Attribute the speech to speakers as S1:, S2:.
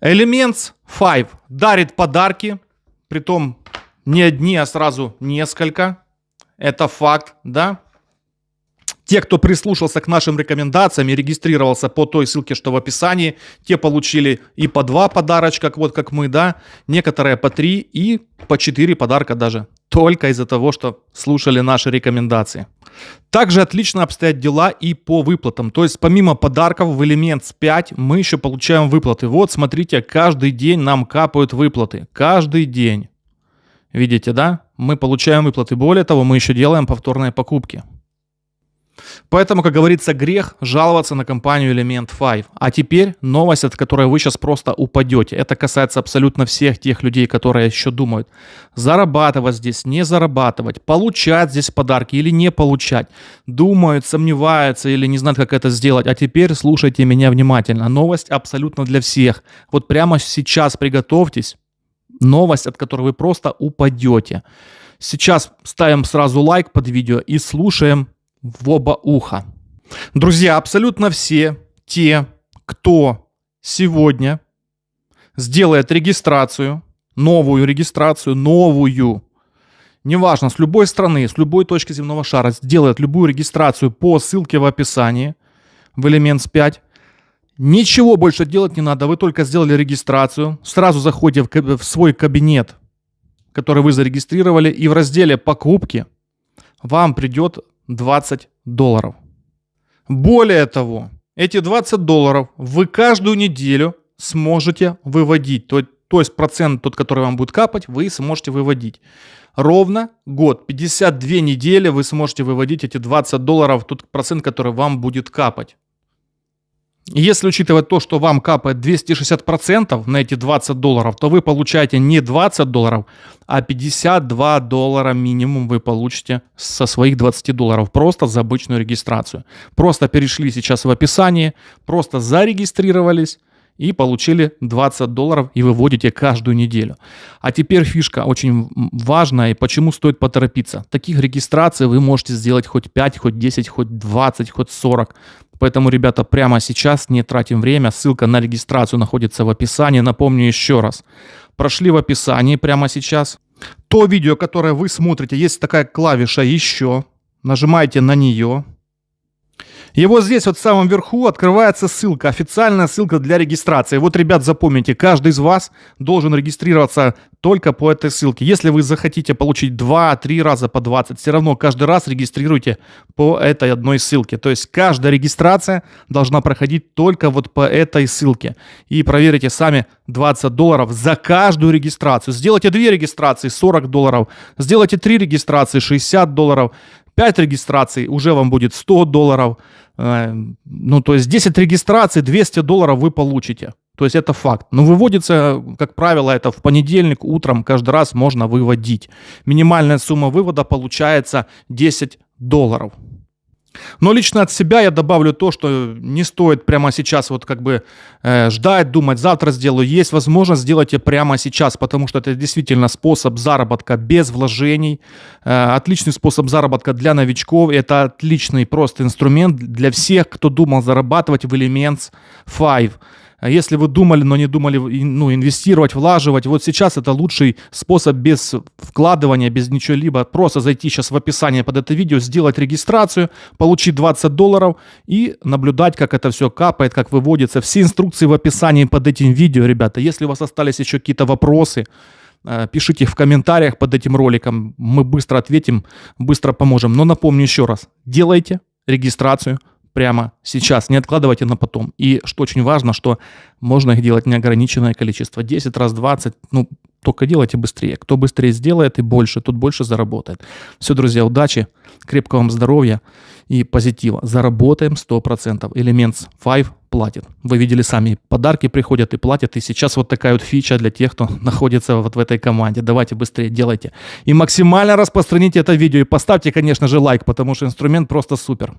S1: Elements 5 дарит подарки, притом не одни, а сразу несколько. Это факт, да? Те, кто прислушался к нашим рекомендациям и регистрировался по той ссылке, что в описании, те получили и по два подарочка, вот как мы, да, некоторые по три и по четыре подарка даже, только из-за того, что слушали наши рекомендации. Также отлично обстоят дела и по выплатам. То есть помимо подарков в Elements 5 мы еще получаем выплаты. Вот смотрите, каждый день нам капают выплаты. Каждый день. Видите, да? Мы получаем выплаты. Более того, мы еще делаем повторные покупки. Поэтому, как говорится, грех жаловаться на компанию Element 5. А теперь новость, от которой вы сейчас просто упадете. Это касается абсолютно всех тех людей, которые еще думают, зарабатывать здесь, не зарабатывать, получать здесь подарки или не получать. Думают, сомневаются или не знают, как это сделать. А теперь слушайте меня внимательно. Новость абсолютно для всех. Вот прямо сейчас приготовьтесь. Новость, от которой вы просто упадете. Сейчас ставим сразу лайк под видео и слушаем в оба уха. Друзья, абсолютно все те, кто сегодня сделает регистрацию, новую регистрацию, новую, неважно, с любой страны, с любой точки земного шара, сделает любую регистрацию по ссылке в описании в Elements 5, ничего больше делать не надо, вы только сделали регистрацию, сразу заходите в, в свой кабинет, который вы зарегистрировали, и в разделе «Покупки» вам придет 20 долларов. Более того, эти 20 долларов вы каждую неделю сможете выводить. То, то есть процент тот, который вам будет капать, вы сможете выводить. Ровно год, 52 недели вы сможете выводить эти 20 долларов, тот процент, который вам будет капать. Если учитывать то, что вам капает 260% на эти 20 долларов, то вы получаете не 20 долларов, а 52 доллара минимум вы получите со своих 20 долларов просто за обычную регистрацию. Просто перешли сейчас в описание, просто зарегистрировались и получили 20 долларов и выводите каждую неделю. А теперь фишка очень важная и почему стоит поторопиться. Таких регистраций вы можете сделать хоть 5, хоть 10, хоть 20, хоть 40. Поэтому, ребята, прямо сейчас не тратим время. Ссылка на регистрацию находится в описании. Напомню еще раз. Прошли в описании прямо сейчас. То видео, которое вы смотрите, есть такая клавиша «Еще». Нажимаете на нее. И вот здесь вот в самом верху открывается ссылка, официальная ссылка для регистрации. Вот, ребят, запомните, каждый из вас должен регистрироваться только по этой ссылке. Если вы захотите получить 2-3 раза по 20, все равно каждый раз регистрируйте по этой одной ссылке. То есть каждая регистрация должна проходить только вот по этой ссылке. И проверите сами 20 долларов за каждую регистрацию. Сделайте 2 регистрации 40 долларов, сделайте 3 регистрации 60 долларов, 5 регистраций уже вам будет 100 долларов. Э, ну, то есть 10 регистраций, 200 долларов вы получите. То есть это факт. Но выводится, как правило, это в понедельник утром каждый раз можно выводить. Минимальная сумма вывода получается 10 долларов. Но лично от себя я добавлю то, что не стоит прямо сейчас вот как бы э, ждать, думать, завтра сделаю. Есть возможность сделать это прямо сейчас, потому что это действительно способ заработка без вложений. Э, отличный способ заработка для новичков. Это отличный просто инструмент для всех, кто думал зарабатывать в Elements 5. А если вы думали, но не думали ну, инвестировать, влаживать, вот сейчас это лучший способ без вкладывания, без ничего-либо, просто зайти сейчас в описание под это видео, сделать регистрацию, получить 20 долларов и наблюдать, как это все капает, как выводится. Все инструкции в описании под этим видео, ребята. Если у вас остались еще какие-то вопросы, э, пишите в комментариях под этим роликом, мы быстро ответим, быстро поможем. Но напомню еще раз, делайте регистрацию, прямо сейчас, не откладывайте на потом. И что очень важно, что можно их делать неограниченное количество, 10 раз, 20, ну, только делайте быстрее. Кто быстрее сделает и больше, тот больше заработает. Все, друзья, удачи, крепкого вам здоровья и позитива. Заработаем 100%. Elements 5 платит. Вы видели сами, подарки приходят и платят. И сейчас вот такая вот фича для тех, кто находится вот в этой команде. Давайте быстрее делайте. И максимально распространите это видео. И поставьте, конечно же, лайк, потому что инструмент просто супер.